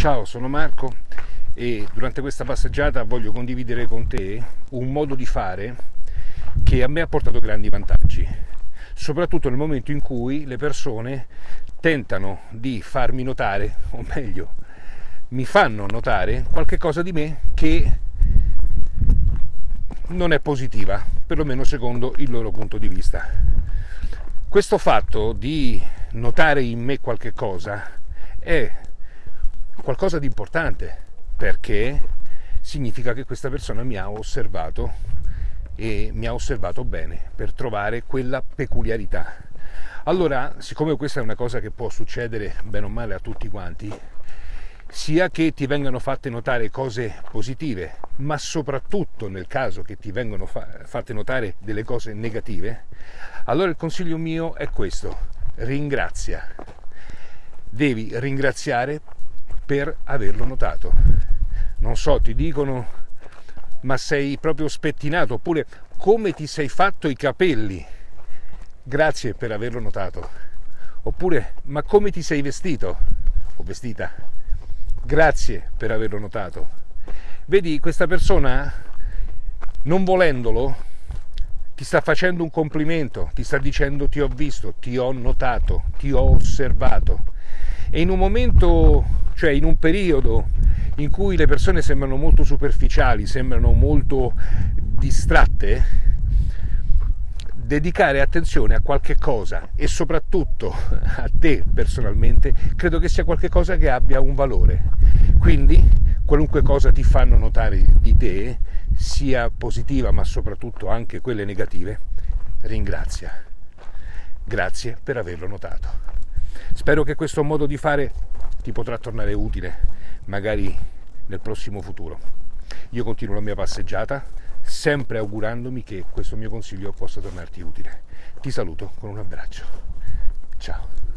Ciao, sono Marco e durante questa passeggiata voglio condividere con te un modo di fare che a me ha portato grandi vantaggi, soprattutto nel momento in cui le persone tentano di farmi notare, o meglio, mi fanno notare qualche cosa di me che non è positiva, perlomeno secondo il loro punto di vista. Questo fatto di notare in me qualche cosa è qualcosa di importante perché significa che questa persona mi ha osservato e mi ha osservato bene per trovare quella peculiarità. Allora, siccome questa è una cosa che può succedere bene o male a tutti quanti, sia che ti vengano fatte notare cose positive, ma soprattutto nel caso che ti vengano fa- fatte notare delle cose negative, allora il consiglio mio è questo, ringrazia. Devi ringraziare per averlo notato. Non so, ti dicono, ma sei proprio spettinato, oppure come ti sei fatto i capelli. Grazie per averlo notato. Oppure, ma come ti sei vestito o vestita. Grazie per averlo notato. Vedi, questa persona, non volendolo, ti sta facendo un complimento, ti sta dicendo ti ho visto, ti ho notato, ti ho osservato. E in un momento cioè in un periodo in cui le persone sembrano molto superficiali, sembrano molto distratte, dedicare attenzione a qualche cosa e soprattutto a te personalmente, credo che sia qualcosa che abbia un valore. Quindi qualunque cosa ti fanno notare di te, sia positiva ma soprattutto anche quelle negative, ringrazia. Grazie per averlo notato. Spero che questo modo di fare ti potrà tornare utile magari nel prossimo futuro. Io continuo la mia passeggiata sempre augurandomi che questo mio consiglio possa tornarti utile. Ti saluto con un abbraccio. Ciao.